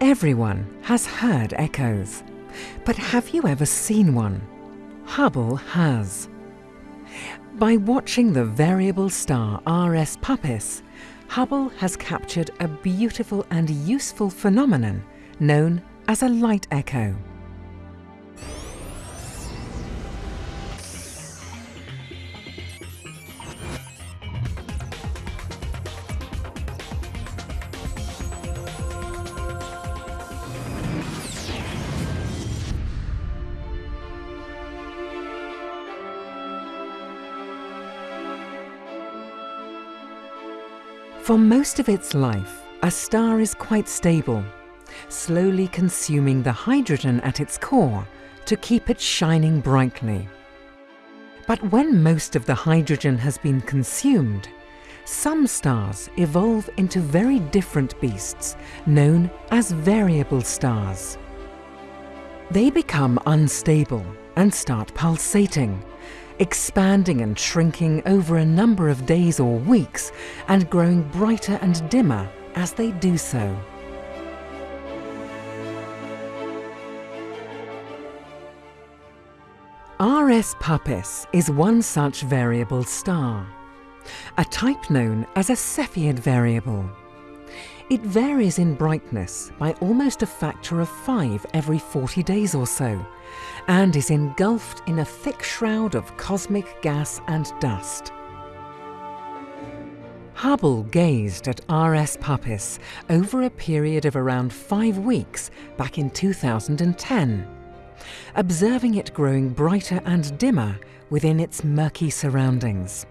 Everyone has heard echoes, but have you ever seen one? Hubble has. By watching the variable star RS Puppis, Hubble has captured a beautiful and useful phenomenon known as a light echo. For most of its life, a star is quite stable, slowly consuming the hydrogen at its core to keep it shining brightly. But when most of the hydrogen has been consumed, some stars evolve into very different beasts known as variable stars. They become unstable and start pulsating, expanding and shrinking over a number of days or weeks and growing brighter and dimmer as they do so. RS Puppis is one such variable star, a type known as a Cepheid variable. It varies in brightness by almost a factor of five every 40 days or so, and is engulfed in a thick shroud of cosmic gas and dust. Hubble gazed at RS Puppis over a period of around five weeks back in 2010, observing it growing brighter and dimmer within its murky surroundings.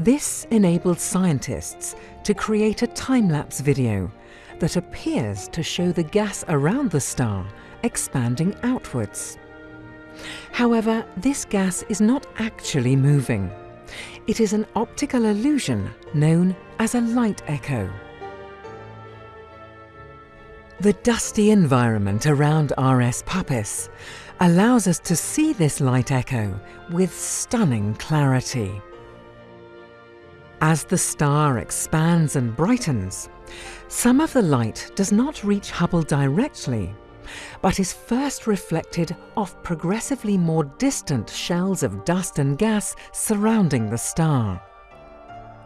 This enabled scientists to create a time-lapse video that appears to show the gas around the star expanding outwards. However, this gas is not actually moving. It is an optical illusion known as a light echo. The dusty environment around RS Puppis allows us to see this light echo with stunning clarity. As the star expands and brightens, some of the light does not reach Hubble directly, but is first reflected off progressively more distant shells of dust and gas surrounding the star.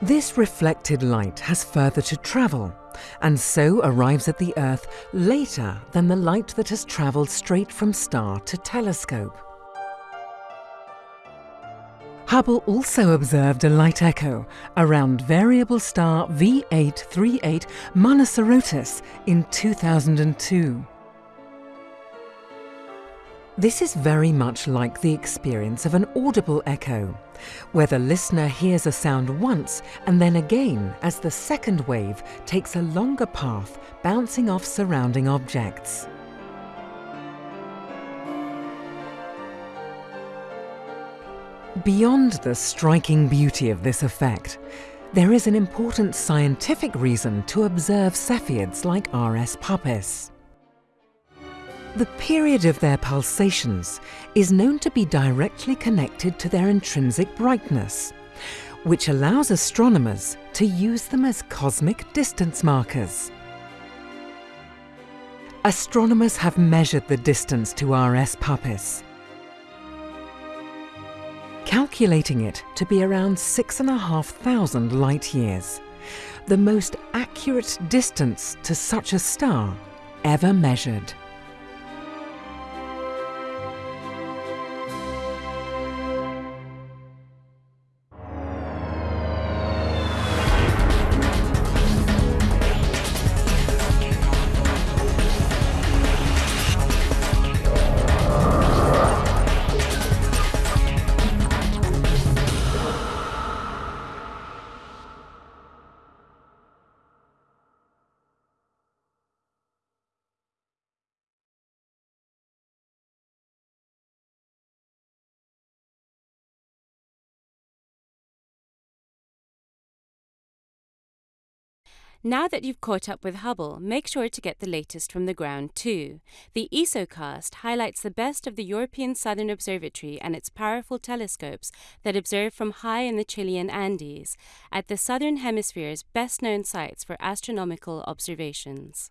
This reflected light has further to travel, and so arrives at the Earth later than the light that has travelled straight from star to telescope. Hubble also observed a light echo around variable star V838 Monocerotis in 2002. This is very much like the experience of an audible echo, where the listener hears a sound once and then again as the second wave takes a longer path bouncing off surrounding objects. Beyond the striking beauty of this effect, there is an important scientific reason to observe Cepheids like RS Puppis. The period of their pulsations is known to be directly connected to their intrinsic brightness, which allows astronomers to use them as cosmic distance markers. Astronomers have measured the distance to RS Puppis calculating it to be around 6,500 light years, the most accurate distance to such a star ever measured. Now that you've caught up with Hubble, make sure to get the latest from the ground too. The ESOcast highlights the best of the European Southern Observatory and its powerful telescopes that observe from high in the Chilean Andes, at the Southern Hemisphere's best known sites for astronomical observations.